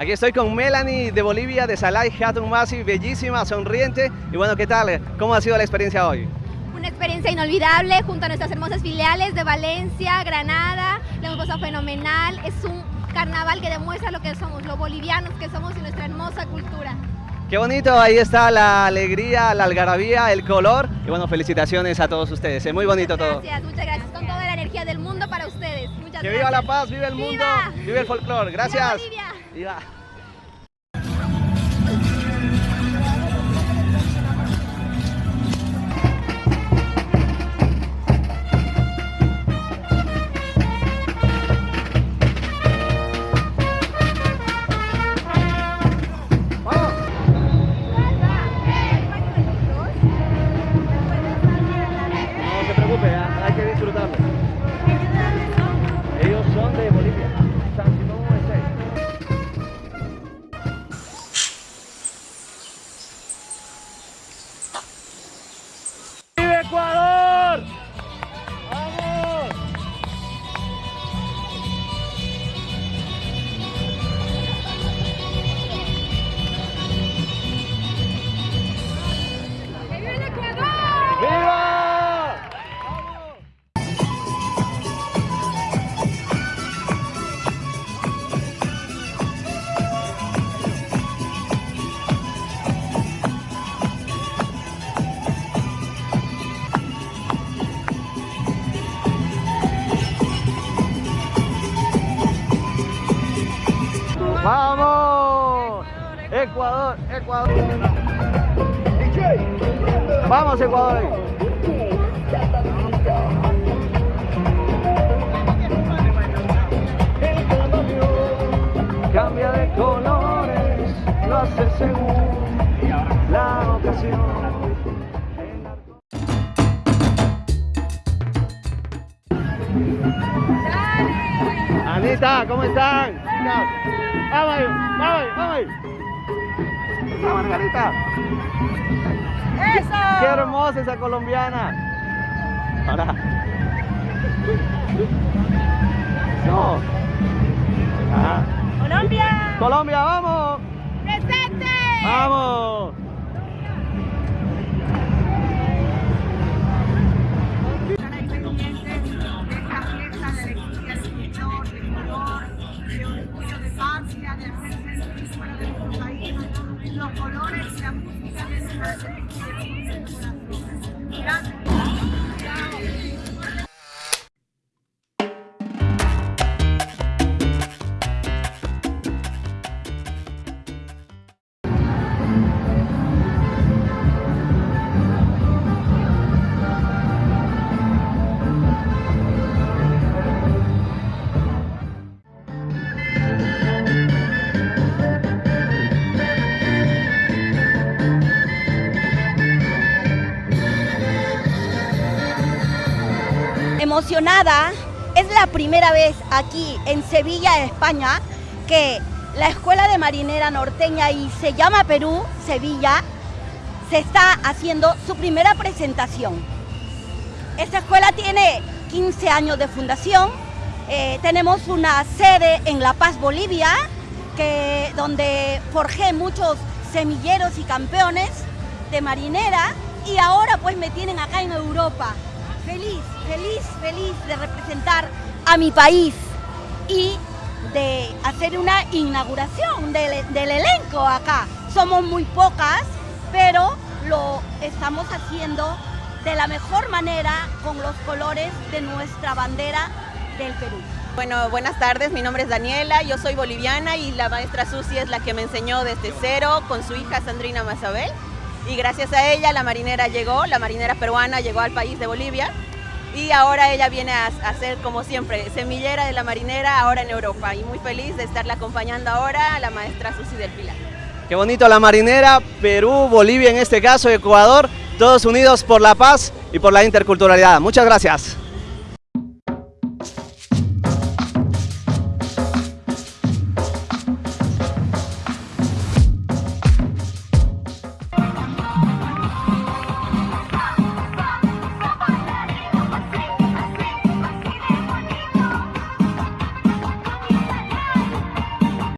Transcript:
Aquí estoy con Melanie de Bolivia, de Salai Hatun Masi, bellísima, sonriente. Y bueno, ¿qué tal? ¿Cómo ha sido la experiencia hoy? Una experiencia inolvidable junto a nuestras hermosas filiales de Valencia, Granada. La hemos pasado fenomenal. Es un carnaval que demuestra lo que somos, lo bolivianos que somos y nuestra hermosa cultura. Qué bonito, ahí está la alegría, la algarabía, el color. Y bueno, felicitaciones a todos ustedes. Es muy bonito muchas todo. Gracias, muchas gracias. Con toda la energía del mundo para ustedes. Muchas Que gracias. viva la paz, viva el mundo, viva el folclore. Gracias. ¡Viva Bolivia! Ecuador, Ecuador. Vamos, Ecuador. Cambia de colores, lo hace según la ocasión. Anita, ¿cómo están? Vamos, ahí, vamos, vamos. Esa Margarita. ¡Eso! ¡Qué hermosa esa colombiana! Ahora. No. Ah. ¡Colombia! Colombia, vamos. ¡Presente! Vamos. Emocionada. Es la primera vez aquí en Sevilla, España, que la Escuela de Marinera Norteña y se llama Perú, Sevilla, se está haciendo su primera presentación. Esta escuela tiene 15 años de fundación. Eh, tenemos una sede en La Paz, Bolivia, que, donde forjé muchos semilleros y campeones de marinera y ahora pues me tienen acá en Europa. Feliz, feliz, feliz de representar a mi país y de hacer una inauguración del, elenco acá. Somos muy pocas, pero lo estamos haciendo de la mejor manera con los colores de nuestra bandera del Perú. Bueno, buenas tardes, mi nombre es Daniela, yo soy boliviana y la maestra Susi es la que me enseñó desde cero con su hija Sandrina Mazabel. Y gracias a ella la marinera llegó, la marinera peruana llegó al país de Bolivia y ahora ella viene a, a ser como siempre, semillera de la marinera ahora en Europa y muy feliz de estarla acompañando ahora la maestra Susi del Pilar. Qué bonito la marinera, Perú, Bolivia en este caso, Ecuador, todos unidos por la paz y por la interculturalidad. Muchas gracias.